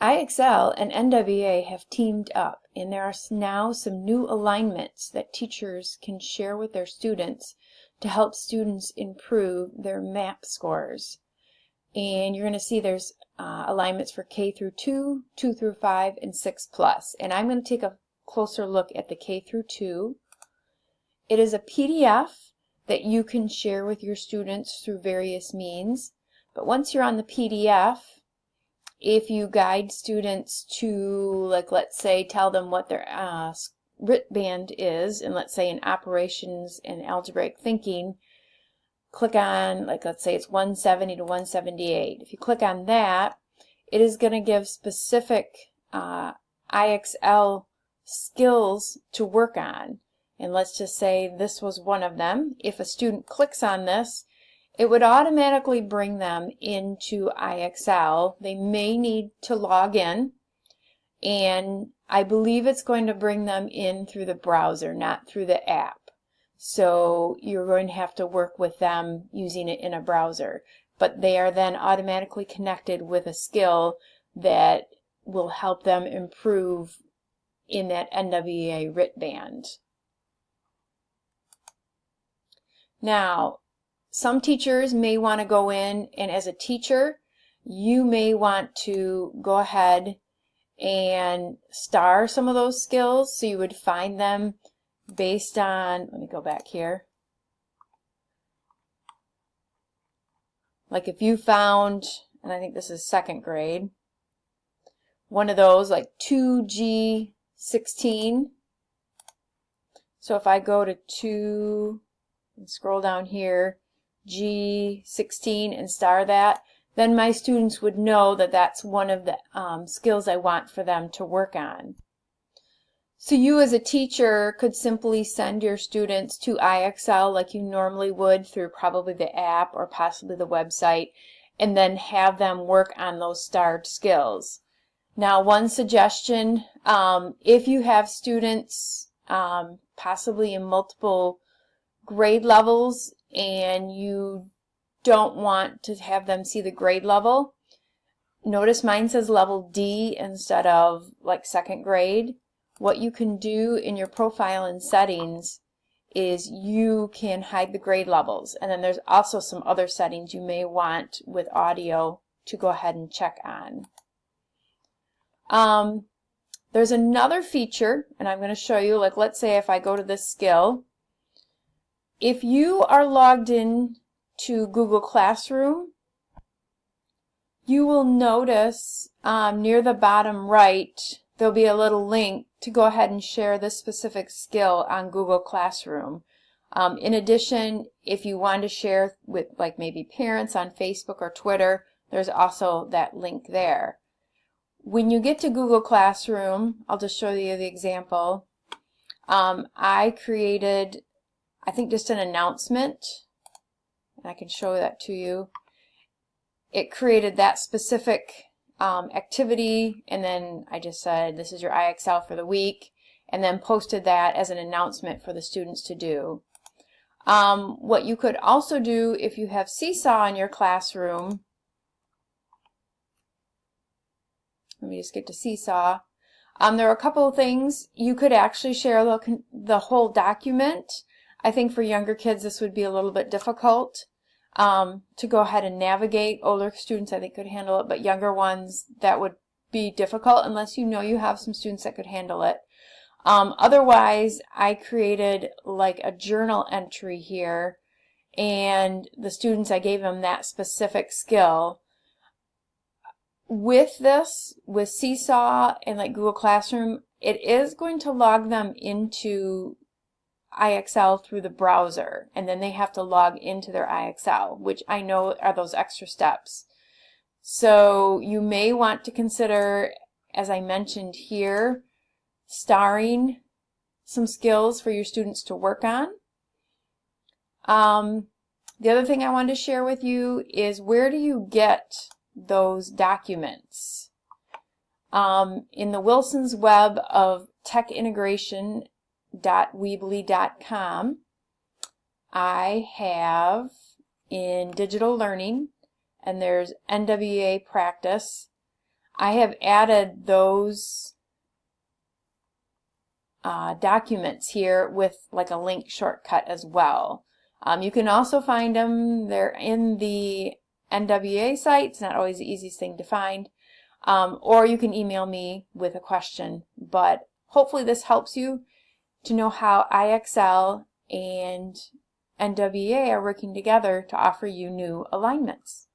IXL and NWEA have teamed up and there are now some new alignments that teachers can share with their students to help students improve their MAP scores. And you're going to see there's uh, alignments for K through 2, 2 through 5, and 6 plus. And I'm going to take a closer look at the K through 2. It is a PDF that you can share with your students through various means. But once you're on the PDF, if you guide students to, like, let's say, tell them what their uh, RIT band is, and let's say in operations and algebraic thinking, click on, like, let's say it's 170 to 178. If you click on that, it is going to give specific uh, IXL skills to work on. And let's just say this was one of them. If a student clicks on this, it would automatically bring them into IXL. They may need to log in and I believe it's going to bring them in through the browser, not through the app. So you're going to have to work with them using it in a browser. But they are then automatically connected with a skill that will help them improve in that NWEA RIT band. Now, some teachers may want to go in and as a teacher you may want to go ahead and star some of those skills so you would find them based on let me go back here. Like if you found and I think this is second grade one of those like 2G16 so if I go to 2 and scroll down here G16 and star that, then my students would know that that's one of the um, skills I want for them to work on. So you as a teacher could simply send your students to IXL like you normally would through probably the app or possibly the website and then have them work on those starred skills. Now one suggestion, um, if you have students um, possibly in multiple grade levels and you don't want to have them see the grade level, notice mine says level D instead of like second grade. What you can do in your profile and settings is you can hide the grade levels and then there's also some other settings you may want with audio to go ahead and check on. Um, there's another feature and I'm going to show you like let's say if I go to this skill if you are logged in to Google Classroom, you will notice um, near the bottom right there'll be a little link to go ahead and share this specific skill on Google Classroom. Um, in addition, if you want to share with like maybe parents on Facebook or Twitter, there's also that link there. When you get to Google Classroom, I'll just show you the example. Um, I created I think just an announcement, and I can show that to you. It created that specific um, activity, and then I just said, this is your IXL for the week, and then posted that as an announcement for the students to do. Um, what you could also do if you have Seesaw in your classroom, let me just get to Seesaw. Um, there are a couple of things. You could actually share the, the whole document I think for younger kids this would be a little bit difficult um, to go ahead and navigate. Older students I think could handle it, but younger ones that would be difficult unless you know you have some students that could handle it. Um, otherwise, I created like a journal entry here and the students, I gave them that specific skill. With this, with Seesaw and like Google Classroom, it is going to log them into IXL through the browser and then they have to log into their IXL, which I know are those extra steps. So you may want to consider, as I mentioned here, starring some skills for your students to work on. Um, the other thing I wanted to share with you is where do you get those documents? Um, in the Wilson's Web of Tech Integration www.weebly.com. I have in digital learning, and there's NWEA practice. I have added those uh, documents here with like a link shortcut as well. Um, you can also find them, they're in the NWEA site, it's not always the easiest thing to find, um, or you can email me with a question, but hopefully this helps you to know how IXL and NWEA are working together to offer you new alignments.